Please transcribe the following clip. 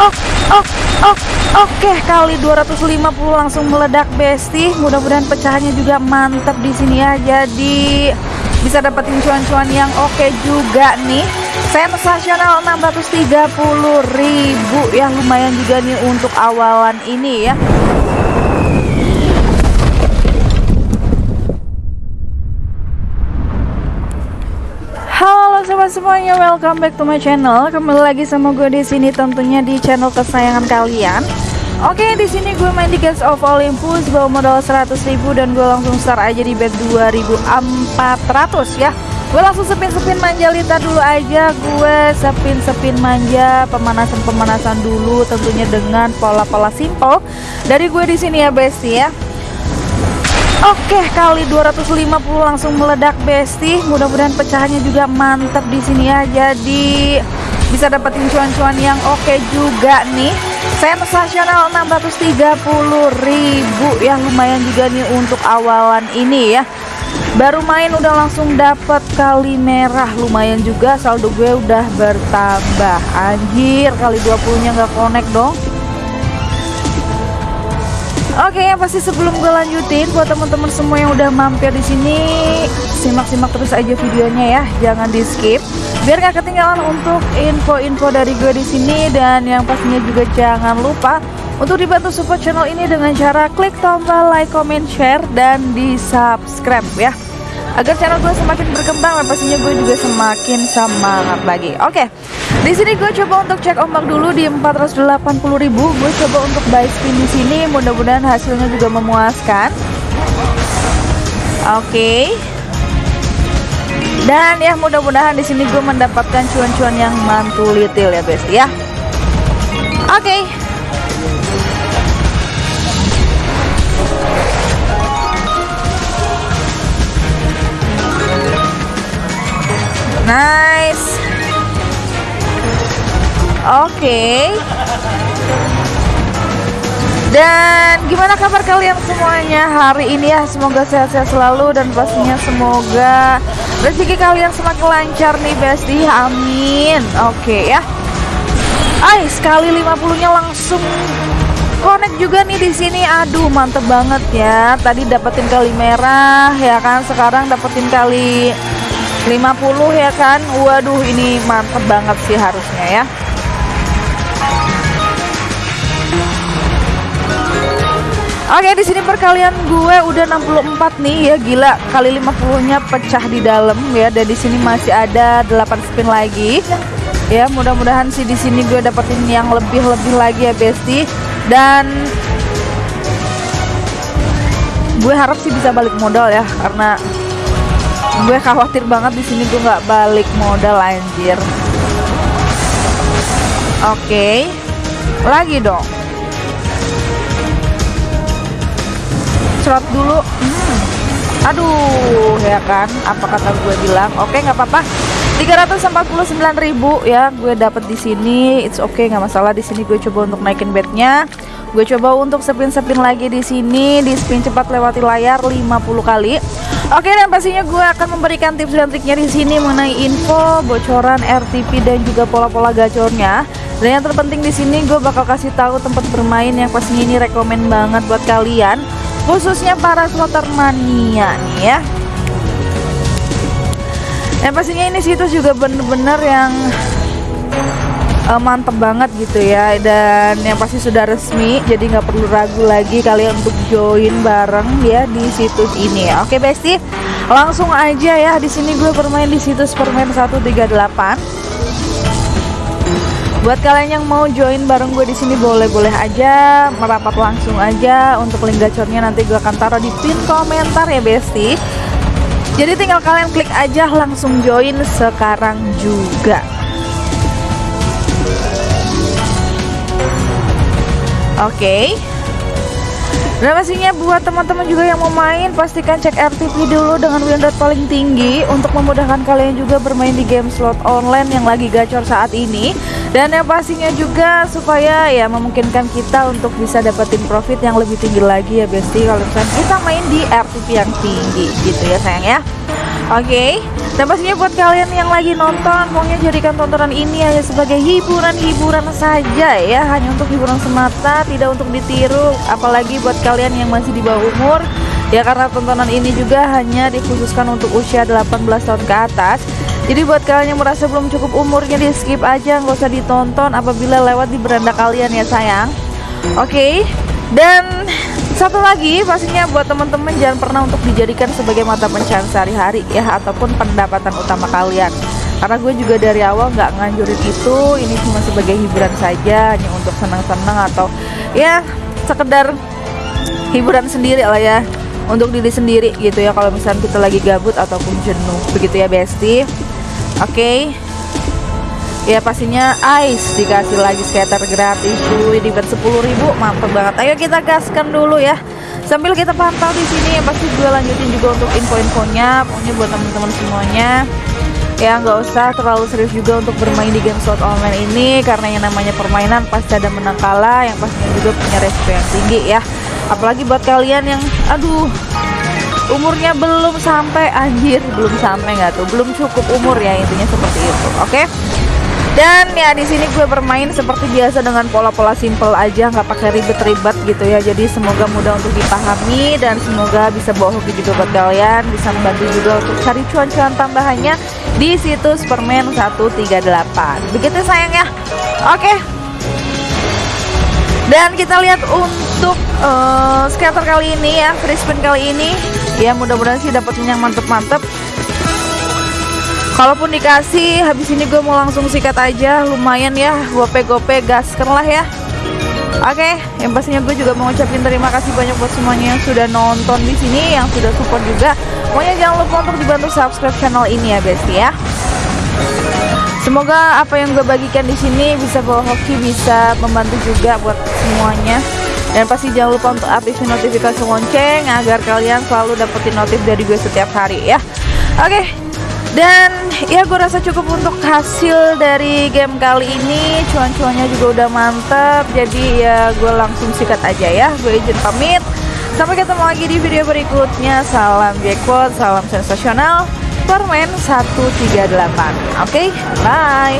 Oh, oh, oh, oke kali 250 langsung meledak besti. Mudah-mudahan pecahannya juga mantap di sini ya. Jadi bisa dapetin cuan-cuan yang oke juga nih. Sensasional 630.000 ya lumayan juga nih untuk awalan ini ya. Semuanya, welcome back to my channel. Kembali lagi sama gue di sini tentunya di channel kesayangan kalian. Oke, di sini gue main di Gates of Olympus bawa modal 100.000 dan gue langsung start aja di bet 2400 ya. Gue langsung sepin-sepin manjalita dulu aja. Gue sepin-sepin manja, pemanasan-pemanasan dulu tentunya dengan pola-pola simple dari gue di sini ya, Besti ya. Oke, kali 250 langsung meledak besti. Mudah-mudahan pecahannya juga mantap di sini ya. Jadi bisa dapetin cuan-cuan yang oke juga nih. Sensasional 630.000 ya lumayan juga nya untuk awalan ini ya. Baru main udah langsung dapat kali merah lumayan juga saldo gue udah bertambah. Anjir, kali 20-nya nggak connect dong. Oke, yang pasti sebelum gue lanjutin buat teman-teman semua yang udah mampir di sini, simak-simak terus aja videonya ya, jangan di skip. Biar gak ketinggalan untuk info-info dari gue di sini dan yang pastinya juga jangan lupa untuk dibantu support channel ini dengan cara klik tombol like, comment, share dan di subscribe ya agar channel gue semakin berkembang dan pastinya gue juga semakin semangat lagi. Oke, di sini gue coba untuk cek ombak dulu di 480.000. Gue coba untuk buy spin di sini, mudah-mudahan hasilnya juga memuaskan. Oke. Dan ya mudah-mudahan di sini gue mendapatkan cuan-cuan yang mantulitil ya, best ya. Oke. Nice. Oke. Dan gimana kabar kalian semuanya hari ini ya? Semoga sehat-sehat selalu dan pastinya semoga rezeki kalian semakin lancar nih Besti. Amin. Oke ya. Ay, sekali 50-nya langsung connect juga nih di sini. Aduh, mantep banget ya. Tadi dapetin kali merah ya kan. Sekarang dapetin kali 50 ya kan? Waduh ini mantep banget sih harusnya ya. Oke di sini perkalian gue udah 64 nih. Ya gila. Kali 50 nya pecah di dalam ya. Dan di sini masih ada 8 spin lagi. Ya mudah-mudahan sih di sini gue dapetin yang lebih-lebih lagi ya Besti. Dan gue harap sih bisa balik modal ya karena gue khawatir banget di sini gue nggak balik modal anjir. Oke. Okay. lagi dong. Serot dulu. Hmm. aduh ya kan? Apa kata gue bilang? Oke okay, nggak apa-apa. 349.000 ya gue dapet di sini. It's okay nggak masalah. Di sini gue coba untuk naikin bednya. Gue coba untuk spin-spin lagi di sini. Di spin cepat lewati layar 50 kali Oke dan pastinya gue akan memberikan tips dan triknya di sini mengenai info, bocoran RTP dan juga pola-pola gacornya. Dan yang terpenting di sini gue bakal kasih tahu tempat bermain yang pastinya ini rekomend banget buat kalian, khususnya para slotter mania nih ya. Dan pastinya ini situs juga bener-bener yang uh, mantep banget gitu ya. Dan yang pasti sudah resmi jadi nggak perlu ragu lagi kalian untuk join bareng ya di situs ini. Oke besti langsung aja ya. Di sini gue bermain di situs permain 138 buat kalian yang mau join bareng gue di sini boleh-boleh aja merapat langsung aja. Untuk link gacornya nanti gue akan taruh di pin komentar ya besti. Jadi tinggal kalian klik aja langsung join sekarang juga Oke. Okay. Dan pastinya buat teman-teman juga yang mau main pastikan cek RTP dulu dengan win rate paling tinggi untuk memudahkan kalian juga bermain di game slot online yang lagi gacor saat ini dan yang pastinya juga supaya ya memungkinkan kita untuk bisa dapetin profit yang lebih tinggi lagi ya Besti kalau misalnya kita main di RTP yang tinggi gitu ya sayang ya. Oke. Okay. Dan pastinya buat kalian yang lagi nonton Pokoknya jadikan tontonan ini hanya sebagai hiburan-hiburan saja ya Hanya untuk hiburan semata, tidak untuk ditiru Apalagi buat kalian yang masih di bawah umur Ya karena tontonan ini juga hanya dikhususkan untuk usia 18 tahun ke atas jadi buat kalian yang merasa belum cukup umurnya di skip aja nggak usah ditonton apabila lewat di beranda kalian ya sayang Oke okay. dan satu lagi pastinya buat teman-teman jangan pernah untuk dijadikan sebagai mata pencarian sehari-hari ya ataupun pendapatan utama kalian. Karena gue juga dari awal nggak nganjurin itu ini cuma sebagai hiburan saja hanya untuk senang-senang atau ya sekedar hiburan sendiri lah ya untuk diri sendiri gitu ya kalau misalnya kita lagi gabut ataupun jenuh begitu ya Besti oke. okay ya pastinya ice dikasih lagi skater gratis cuy. Di bet 10.000 mantap banget. Ayo kita gaskan dulu ya. Sambil kita pantau di sini ya pasti gue lanjutin juga untuk info-infonya. Pokoknya buat teman-teman semuanya. Ya nggak usah terlalu serius juga untuk bermain di game slot online ini karena yang namanya permainan pasti ada menang kalah yang pastinya juga punya resiko yang tinggi ya. Apalagi buat kalian yang aduh umurnya belum sampai anjir belum sampai nggak tuh belum cukup umur ya intinya seperti itu oke? okay? Dan ya di sini gue bermain seperti biasa dengan pola-pola simple aja nggak pakai ribet-ribet gitu ya. Jadi semoga mudah untuk dipahami dan semoga bisa bawa hoki juga buat kalian bisa membantu juga untuk cari cuan-cuan tambahannya di situs permen 138 begitu sayang ya? Oke. Dan kita lihat untuk uh, scatter kali ini ya free spin kali ini. Ya mudah-mudahan sih dapetnya yang mantep-mantep Kalaupun dikasih, habis ini gue mau langsung sikat aja, lumayan ya, gope-gope gaskan lah ya. Oke, okay, yang pastinya gue juga mau ngucapin terima kasih banyak buat semuanya yang sudah nonton di sini, yang sudah support juga. Pokoknya jangan lupa untuk dibantu subscribe channel ini ya, Besti ya. Semoga apa yang gue bagikan di sini bisa bawa hoki, bisa membantu juga buat semuanya. Dan pasti jangan lupa untuk aktifin notifikasi lonceng agar kalian selalu dapetin notif dari gue setiap hari ya. Oke, okay, dan ya gue rasa cukup untuk hasil dari game kali ini. Cuan-cuannya juga udah mantep jadi ya gue langsung sikat aja ya. Gue izin pamit. Sampai ketemu lagi di video berikutnya. Salam jackpot salam sensasional. Permen 138 oke okay? bye